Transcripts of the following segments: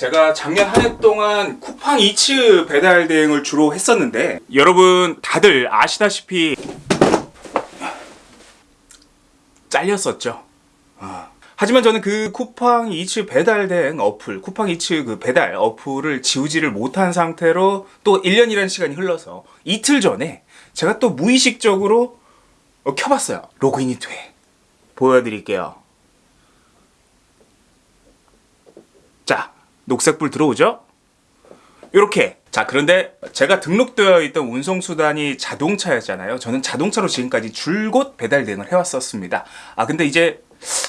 제가 작년 한 해 동안 쿠팡 이츠 배달 대행을 주로 했었는데 여러분 다들 아시다시피 잘렸었죠. 아. 하지만 저는 그 쿠팡 이츠 배달 대행 어플, 쿠팡 이츠 그 배달 어플을 지우지를 못한 상태로 또 1년이라는 시간이 흘러서 이틀 전에 제가 또 무의식적으로 어, 켜봤어요. 로그인이 돼. 보여드릴게요. 자, 녹색불 들어오죠? 이렇게. 자, 그런데 제가 등록되어 있던 운송수단이 자동차였잖아요. 저는 자동차로 지금까지 줄곧 배달 대행을 해왔었습니다. 아, 근데 이제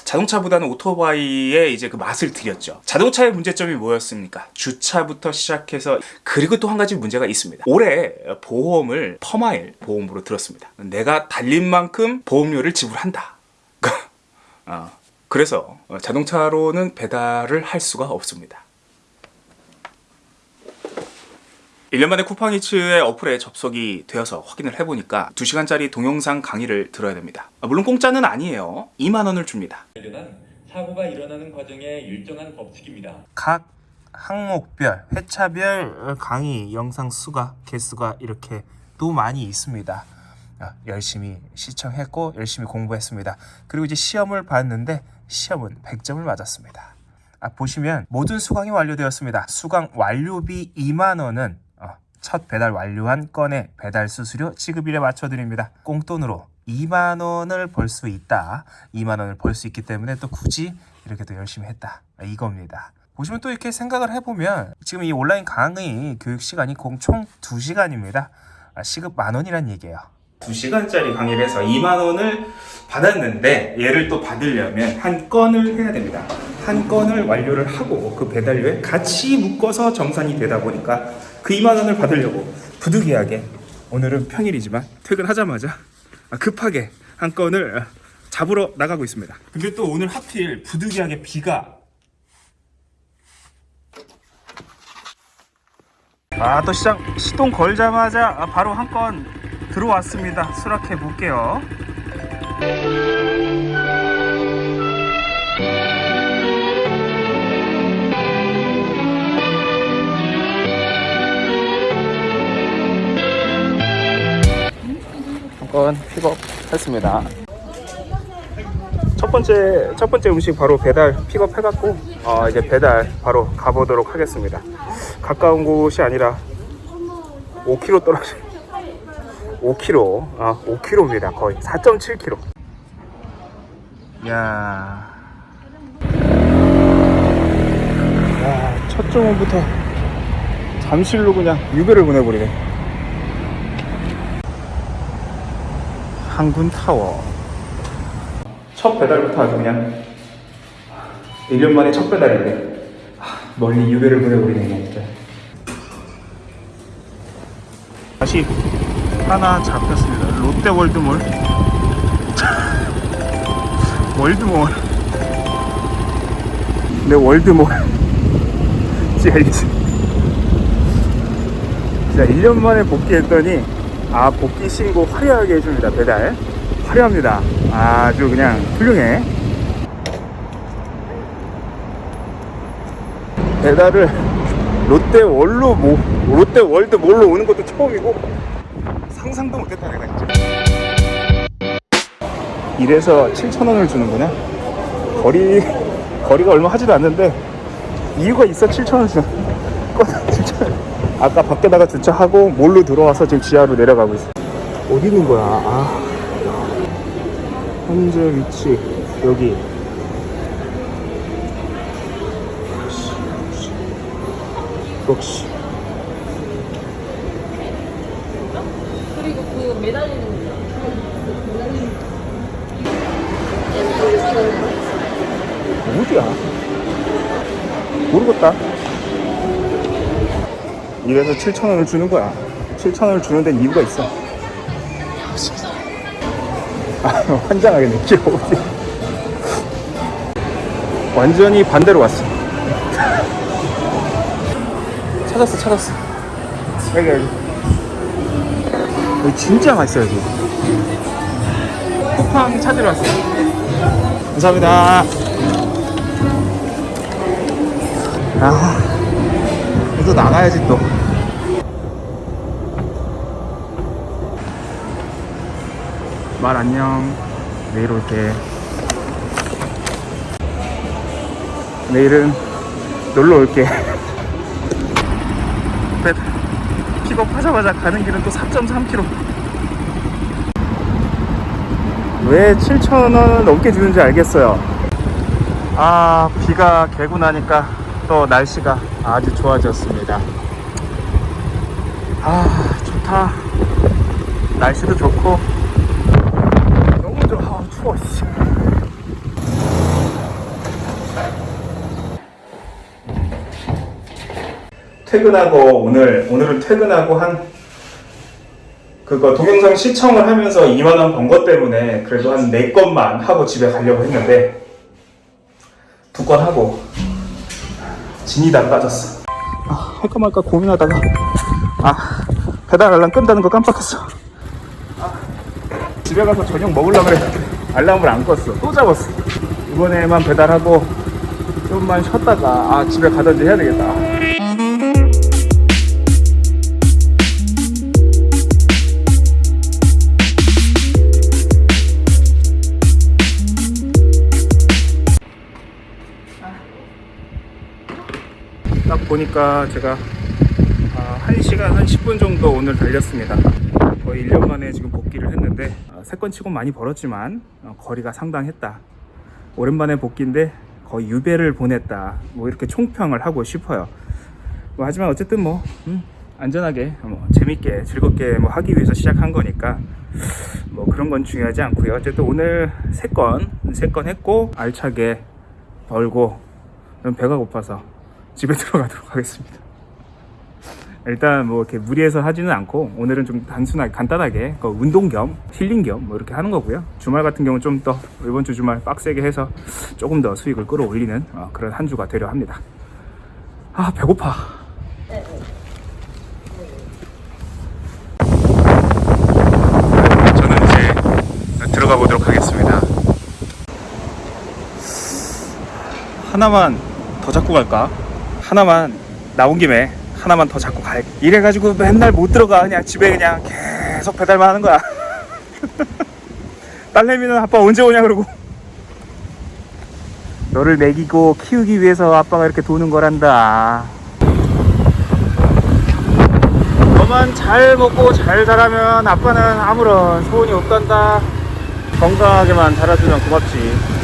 자동차보다는 오토바이의 이제 그 맛을 들였죠. 자동차의 문제점이 뭐였습니까? 주차부터 시작해서 그리고 또 한 가지 문제가 있습니다. 올해 보험을 퍼마일 보험으로 들었습니다. 내가 달린 만큼 보험료를 지불한다. 어, 그래서 자동차로는 배달을 할 수가 없습니다. 1년 만에 쿠팡이츠의 어플에 접속이 되어서 확인을 해보니까 2시간짜리 동영상 강의를 들어야 됩니다. 아, 물론 공짜는 아니에요. 2만원을 줍니다. 사고가 일어나는 과정의 일정한 법칙입니다. 각 항목별, 회차별 강의 영상 수가, 개수가 이렇게 또 많이 있습니다. 아, 열심히 시청했고 열심히 공부했습니다. 그리고 이제 시험을 봤는데 시험은 100점을 맞았습니다. 아, 보시면 모든 수강이 완료되었습니다. 수강 완료비 2만 원은 어, 첫 배달 완료한 건의 배달 수수료 지급일에 맞춰드립니다. 꽁돈으로 2만 원을 벌 수 있다. 2만 원을 벌 수 있기 때문에 또 굳이 이렇게 또 열심히 했다. 아, 이겁니다. 보시면 또 이렇게 생각을 해보면 지금 이 온라인 강의 교육 시간이 총 2시간입니다. 아, 시급 만 원이란 얘기예요. 2시간짜리 강의를 해서 2만 원을 받았는데 얘를 또 받으려면 한 건을 해야 됩니다. 한 건을 완료를 하고 그 배달료에 같이 묶어서 정산이 되다 보니까 그 2만 원을 받으려고 부득이하게 오늘은 평일이지만 퇴근하자마자 급하게 한 건을 잡으러 나가고 있습니다. 근데 또 오늘 하필 부득이하게 비가 아 또 시장 시동 걸자마자 바로 한 건 들어왔습니다. 수락해 볼게요. 한건 픽업했습니다. 첫 번째 첫 번째 음식 바로 배달 픽업 해갖고 어, 이제 배달 바로 가보도록 하겠습니다. 가까운 곳이 아니라 5km 떨어져. 5km, 아 5km입니다. 거의 4.7km. 야, 야, 첫 정원부터 잠실로 그냥 유배를 보내버리네. 항군 타워. 첫 배달부터 아주 그냥 1년 만에 첫 배달인데 아, 멀리 유배를 보내버리네 진짜. 다시 하나 잡혔습니다. 롯데 월드몰. 네 월드몰. 진짜 1년 만에 복귀했더니 아 복귀 신고 화려하게 해줍니다 배달. 화려합니다. 아주 그냥 훌륭해. 배달을 롯데월로 뭐 롯데월드 몰로 오는 것도 처음이고 상상도 못했다 내가 진짜. 이래서 7,000원을 주는구나. 거리 거리가 얼마 하지도 않는데 이유가 있어 7,000원 주는 거 진짜 아까 밖에다가 주차하고 몰로 들어와서 지금 지하로 내려가고 있어 어디 있는 거야? 아. 현재 위치 여기. 역시. 그리고 그 매달리는 거. 어디야? 모르겠다 이래서 7,000원을 주는 거야. 7,000원을 주는 데는 이유가 있어. 아 환장하겠네. 귀여워. 완전히 반대로 왔어. 찾았어 찾았어. 여기 여기. 여기 진짜 맛있어요 여기. 쿠팡 찾으러 왔어요 감사합니다. 아 또 나가야지 또. 말 안녕. 내일 올게. 내일은 놀러 올게. 배- 픽업하자마자 가는 길은 또 4.3km. 왜 7,000원 넘게 주는지 알겠어요. 아, 비가 개고 나니까 또 날씨가 아주 좋아졌습니다. 아, 좋다. 날씨도 좋고. 너무 좋아. 아, 추워, 씨. 퇴근하고 오늘 오늘은 퇴근하고 한 그거 동영상 시청을 하면서 2만 원 번 것 때문에 그래도 한 4건만 하고 집에 가려고 했는데 두 건 하고 진이 다 빠졌어. 아, 할까 말까 고민하다가 아 배달 알람 끈다는 거 깜빡했어. 아, 집에 가서 저녁 먹으려고 그랬는데 알람을 안 껐어. 또 잡았어. 이번에만 배달하고 좀만 쉬었다가 아 집에 가든지 해야 되겠다. 보니까 제가 아, 1시간 한 10분 정도 오늘 달렸습니다. 거의 1년 만에 지금 복귀를 했는데 아, 세건 치고 많이 벌었지만 어, 거리가 상당했다. 오랜만에 복귀인데 거의 유배를 보냈다. 뭐 이렇게 총평을 하고 싶어요. 뭐 하지만 어쨌든 뭐 음, 안전하게 뭐 재밌게 즐겁게 뭐 하기 위해서 시작한 거니까 뭐 그런 건 중요하지 않고요. 어쨌든 오늘 세건세건 했고 알차게 벌고 배가 고파서 집에 들어가도록 하겠습니다. 일단 뭐 이렇게 무리해서 하지는 않고 오늘은 좀 단순하게 간단하게 그 운동 겸 힐링 겸 뭐 이렇게 하는 거고요. 주말 같은 경우는 좀 더 이번 주 주말 빡세게 해서 조금 더 수익을 끌어올리는 어, 그런 한 주가 되려 합니다. 아 배고파. 저는 이제 들어가 보도록 하겠습니다. 하나만 더 잡고 갈까? 하나만 나온 김에 하나만 더 잡고 갈. 이래가지고 맨날 못 들어가. 그냥 집에 그냥 계속 배달만 하는 거야. 딸내미는 아빠 언제 오냐 그러고. 너를 먹이고 키우기 위해서 아빠가 이렇게 도는 거란다. 너만 잘 먹고 잘 자라면 아빠는 아무런 소원이 없단다. 건강하게만 자라주면 고맙지.